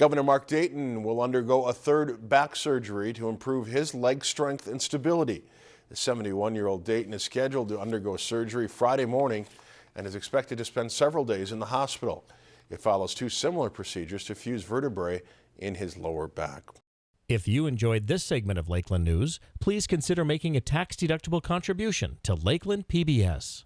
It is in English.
Governor Mark Dayton will undergo a third back surgery to improve his leg strength and stability. The 71-year-old Dayton is scheduled to undergo surgery Friday morning and is expected to spend several days in the hospital. It follows two similar procedures to fuse vertebrae in his lower back. If you enjoyed this segment of Lakeland News, please consider making a tax-deductible contribution to Lakeland PBS.